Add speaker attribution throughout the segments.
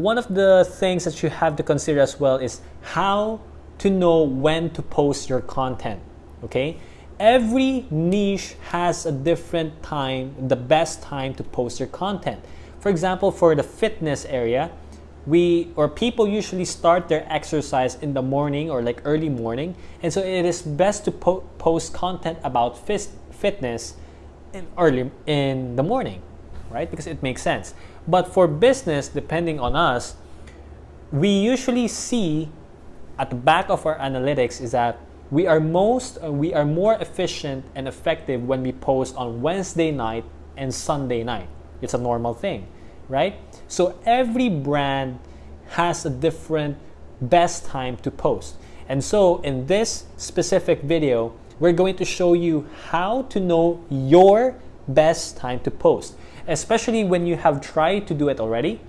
Speaker 1: One of the things that you have to consider as well is how to know when to post your content, okay? Every niche has a different time, the best time to post your content. For example, for the fitness area, we or people usually start their exercise in the morning or like early morning and so it is best to po post content about fitness in early in the morning right because it makes sense but for business depending on us we usually see at the back of our analytics is that we are most uh, we are more efficient and effective when we post on Wednesday night and Sunday night it's a normal thing right? So every brand has a different best time to post. And so in this specific video, we're going to show you how to know your best time to post, especially when you have tried to do it already.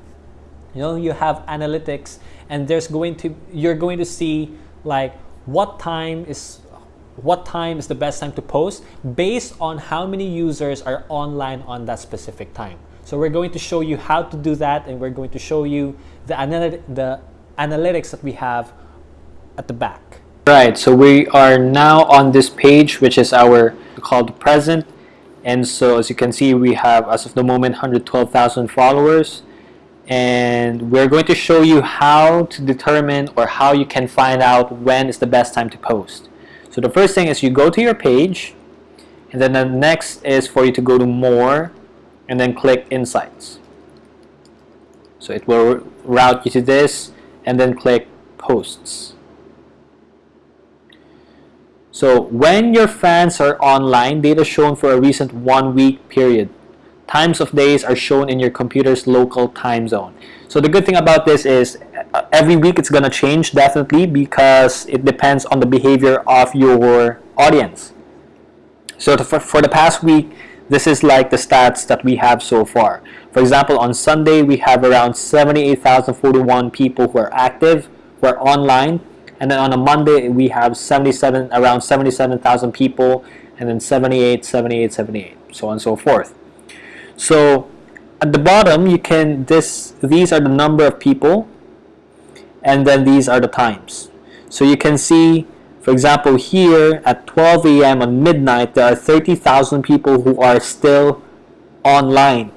Speaker 1: You know, you have analytics and there's going to you're going to see like what time is what time is the best time to post based on how many users are online on that specific time. So we're going to show you how to do that and we're going to show you the, analy the analytics that we have at the back.
Speaker 2: Right, so we are now on this page which is our called present and so as you can see we have as of the moment 112,000 followers and we're going to show you how to determine or how you can find out when is the best time to post. So the first thing is you go to your page and then the next is for you to go to more and then click Insights. So it will route you to this and then click Posts. So when your fans are online, data shown for a recent one week period. Times of days are shown in your computer's local time zone. So the good thing about this is uh, every week it's going to change definitely because it depends on the behavior of your audience. So to, for, for the past week, this is like the stats that we have so far. For example, on Sunday, we have around 78,041 people who are active, who are online. And then on a Monday, we have 77, around 77,000 people, and then 78, 78, 78, so on and so forth. So at the bottom, you can, this, these are the number of people, and then these are the times. So you can see for example, here at 12 a.m. on midnight, there are 30,000 people who are still online,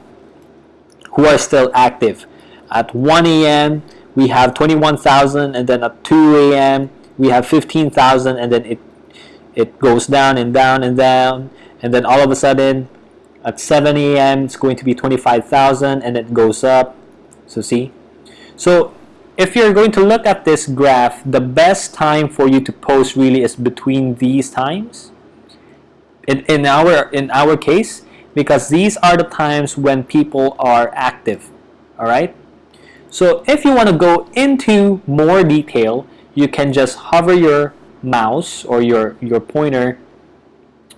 Speaker 2: who are still active. At 1 a.m., we have 21,000, and then at 2 a.m., we have 15,000, and then it it goes down and down and down, and then all of a sudden, at 7 a.m., it's going to be 25,000, and it goes up. So see, so if you're going to look at this graph, the best time for you to post really is between these times. In, in, our, in our case, because these are the times when people are active. All right. So if you want to go into more detail, you can just hover your mouse or your, your pointer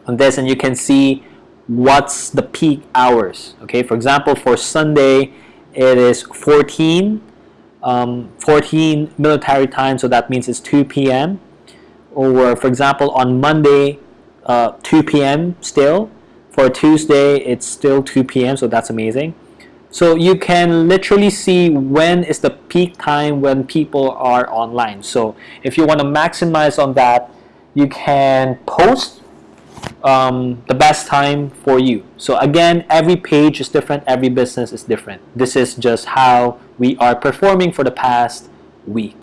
Speaker 2: on this and you can see what's the peak hours. Okay, for example, for Sunday, it is 14 um, 14 military time, so that means it's 2 p.m. Or for example, on Monday, uh, 2 p.m. still. For Tuesday, it's still 2 p.m., so that's amazing. So you can literally see when is the peak time when people are online. So if you want to maximize on that, you can post um, the best time for you. So again, every page is different, every business is different. This is just how we are performing for the past week.